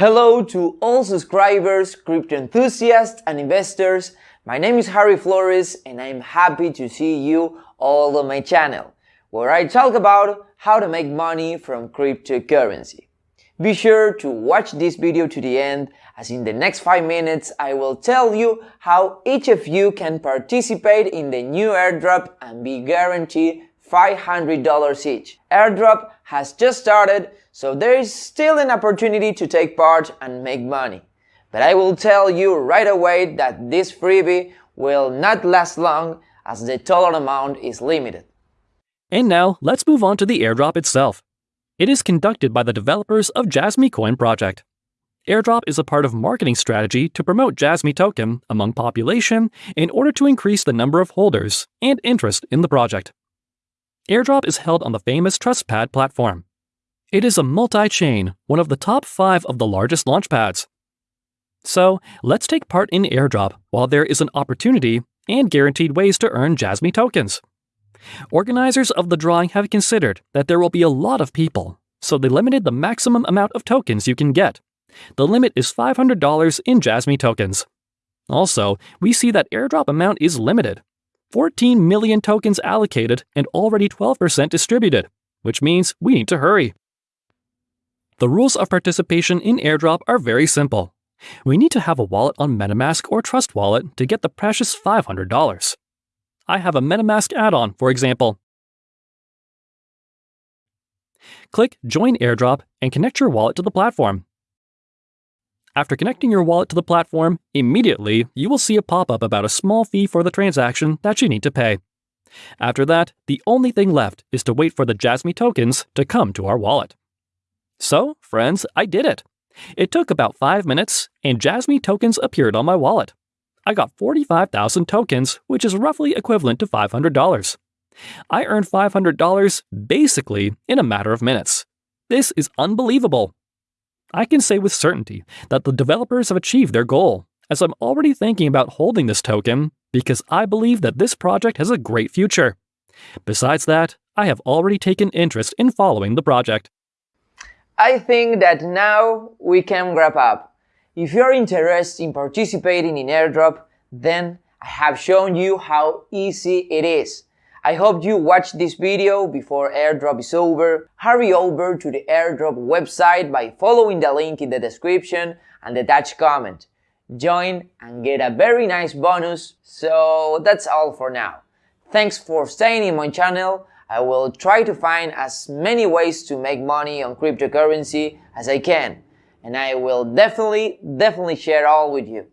Hello to all subscribers, crypto enthusiasts and investors. My name is Harry Flores and I'm happy to see you all on my channel, where I talk about how to make money from cryptocurrency. Be sure to watch this video to the end as in the next 5 minutes I will tell you how each of you can participate in the new airdrop and be guaranteed $500 each. Airdrop has just started, so there is still an opportunity to take part and make money. But I will tell you right away that this freebie will not last long as the total amount is limited. And now, let's move on to the airdrop itself. It is conducted by the developers of JasmyCoin project. Airdrop is a part of marketing strategy to promote Jasmine token among population in order to increase the number of holders and interest in the project. Airdrop is held on the famous TrustPad platform. It is a multi-chain, one of the top five of the largest launchpads. So, let's take part in Airdrop while there is an opportunity and guaranteed ways to earn Jasmy tokens. Organizers of the drawing have considered that there will be a lot of people, so they limited the maximum amount of tokens you can get. The limit is $500 in Jasmy tokens. Also, we see that airdrop amount is limited, 14 million tokens allocated and already 12% distributed, which means we need to hurry. The rules of participation in airdrop are very simple. We need to have a wallet on MetaMask or Trust Wallet to get the precious $500. I have a MetaMask add-on, for example. Click Join Airdrop and connect your wallet to the platform. After connecting your wallet to the platform, immediately you will see a pop-up about a small fee for the transaction that you need to pay. After that, the only thing left is to wait for the Jasmy tokens to come to our wallet. So, friends, I did it. It took about 5 minutes, and Jasmy tokens appeared on my wallet. I got 45,000 tokens, which is roughly equivalent to $500. I earned $500 basically in a matter of minutes. This is unbelievable. I can say with certainty that the developers have achieved their goal, as I'm already thinking about holding this token because I believe that this project has a great future. Besides that, I have already taken interest in following the project. I think that now we can wrap up. If you're interested in participating in airdrop, then I have shown you how easy it is. I hope you watch this video before airdrop is over. Hurry over to the airdrop website by following the link in the description and the attached comment. Join and get a very nice bonus. So that's all for now. Thanks for staying in my channel. I will try to find as many ways to make money on cryptocurrency as I can. And I will definitely, definitely share all with you.